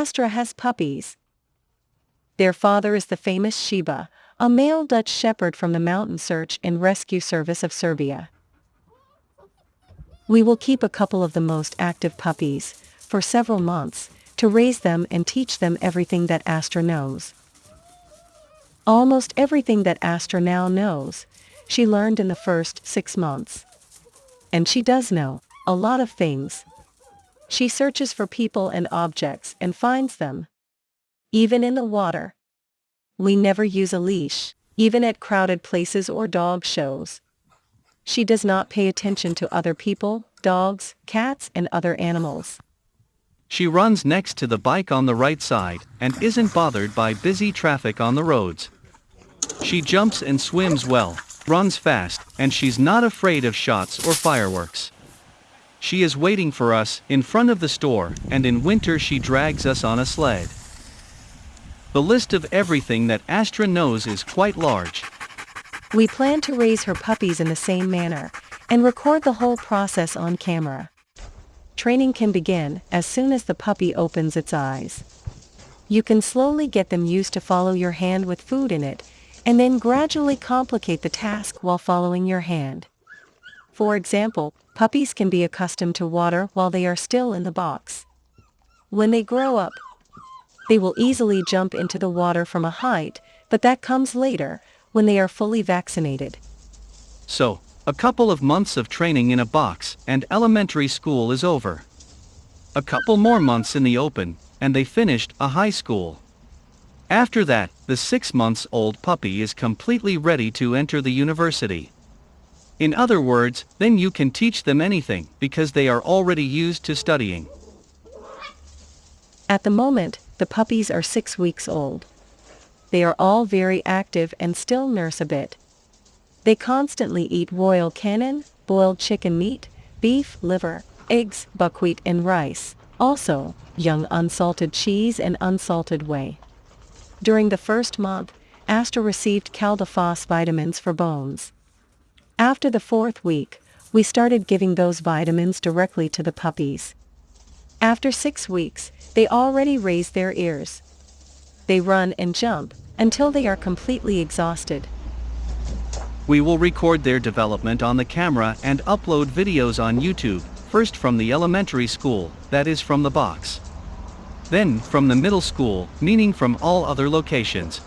Astra has puppies. Their father is the famous Sheba, a male Dutch shepherd from the Mountain Search and Rescue Service of Serbia. We will keep a couple of the most active puppies, for several months, to raise them and teach them everything that Astra knows. Almost everything that Astra now knows, she learned in the first six months. And she does know a lot of things. She searches for people and objects and finds them. Even in the water. We never use a leash, even at crowded places or dog shows. She does not pay attention to other people, dogs, cats and other animals. She runs next to the bike on the right side and isn't bothered by busy traffic on the roads. She jumps and swims well, runs fast, and she's not afraid of shots or fireworks. She is waiting for us in front of the store, and in winter she drags us on a sled. The list of everything that Astra knows is quite large. We plan to raise her puppies in the same manner, and record the whole process on camera. Training can begin as soon as the puppy opens its eyes. You can slowly get them used to follow your hand with food in it, and then gradually complicate the task while following your hand. For example, puppies can be accustomed to water while they are still in the box. When they grow up, they will easily jump into the water from a height, but that comes later, when they are fully vaccinated. So, a couple of months of training in a box and elementary school is over. A couple more months in the open, and they finished a high school. After that, the six months old puppy is completely ready to enter the university. In other words, then you can teach them anything because they are already used to studying. At the moment, the puppies are six weeks old. They are all very active and still nurse a bit. They constantly eat Royal Canin, boiled chicken meat, beef, liver, eggs, buckwheat and rice, also, young unsalted cheese and unsalted whey. During the first month, Astra received Caldaphos vitamins for bones. After the fourth week, we started giving those vitamins directly to the puppies. After six weeks, they already raise their ears. They run and jump until they are completely exhausted. We will record their development on the camera and upload videos on YouTube, first from the elementary school, that is from the box. Then, from the middle school, meaning from all other locations,